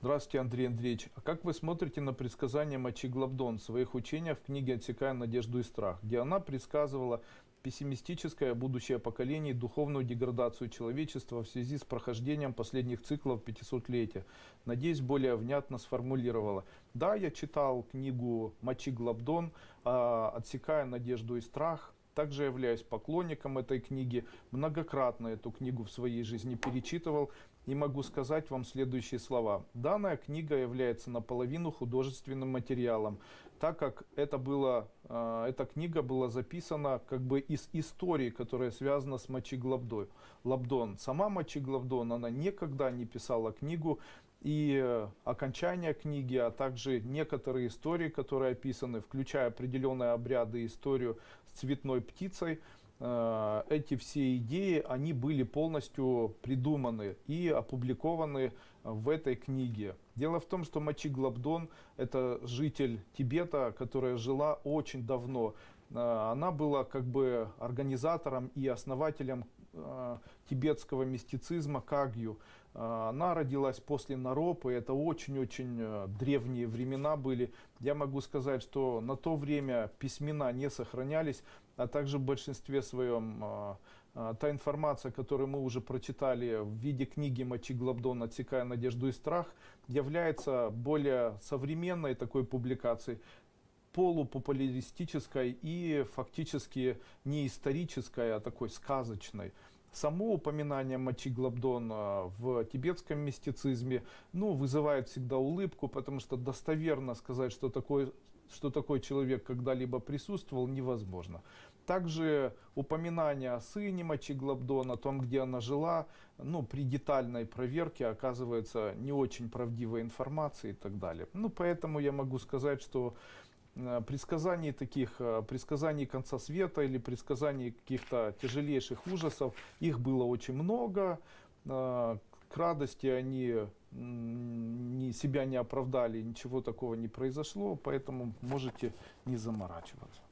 Здравствуйте, Андрей Андреевич. А как вы смотрите на предсказания Мачи Глабдон в своих учениях в книге «Отсекая надежду и страх», где она предсказывала пессимистическое будущее поколений, духовную деградацию человечества в связи с прохождением последних циклов 500-летия. Надеюсь, более внятно сформулировала. Да, я читал книгу Мачи Глабдон а, «Отсекая надежду и страх», также являюсь поклонником этой книги, многократно эту книгу в своей жизни перечитывал и могу сказать вам следующие слова. Данная книга является наполовину художественным материалом, так как это было, э, эта книга была записана как бы из истории, которая связана с Мочиглабдой. Лабдон. Сама Мочиглабдон, она никогда не писала книгу, и э, окончание книги, а также некоторые истории, которые описаны, включая определенные обряды, историю с цветной птицей, эти все идеи, они были полностью придуманы и опубликованы в этой книге. Дело в том, что Мачи Глабдон – это житель Тибета, которая жила очень давно. Э, она была как бы организатором и основателем э, тибетского мистицизма Кагью. Э, она родилась после Наропы, это очень-очень древние времена были. Я могу сказать, что на то время письмена не сохранялись, а также в большинстве своем та информация, которую мы уже прочитали в виде книги Мачи Глабдон «Отсекая надежду и страх», является более современной такой публикацией, полупопуларистической и фактически не исторической, а такой сказочной. Само упоминание Мачи Глабдона в тибетском мистицизме ну, вызывает всегда улыбку, потому что достоверно сказать, что такой, что такой человек когда-либо присутствовал, невозможно. Также упоминание о сыне Мачи Глабдона, о том, где она жила, ну, при детальной проверке оказывается не очень правдивой информацией и так далее. Ну, поэтому я могу сказать, что предсказаний таких, э, предсказаний конца света или предсказаний каких-то тяжелейших ужасов, их было очень много. Э, к радости они ни, себя не оправдали, ничего такого не произошло, поэтому можете не заморачиваться.